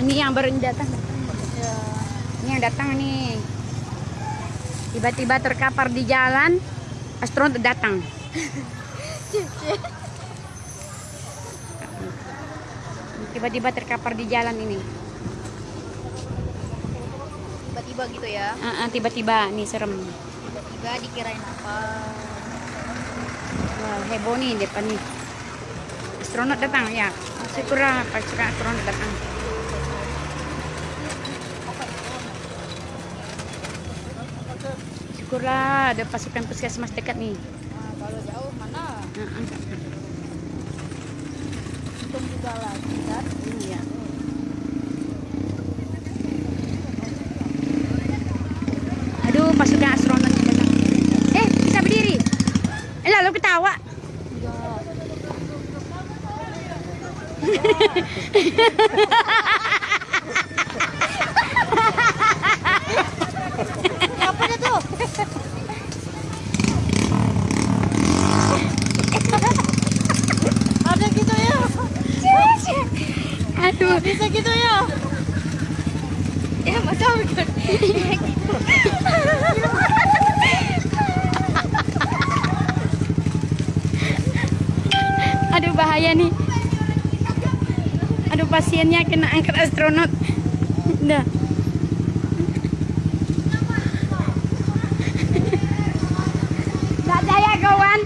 Ini yang baru datang. Ini yang datang nih. Tiba-tiba terkapar di jalan, astronot datang. Tiba-tiba terkapar di jalan ini. Tiba-tiba gitu ya. Ah, ah, Tiba-tiba, nih serem. Tiba-tiba dikirain apa? Wah, heboh nih depan nih. Astronot datang ya. Syukurlah pasukan astronot datang. Syukurlah ada pasukan puskesmas dekat nih. Nah, kalau jauh mana? Ah. Untung juga lagi kan. Iya. Aduh, pasukan astronot datang. Eh, bisa berdiri. Eh, lalu ketawa. Apa dia tuh? Ada gitu ya? Aduh, Bisa gitu ya? Ya masa bukan? aduh bahaya nih. Aduh, pasiennya kena angkat astronot. Udah. Tak daya kawan.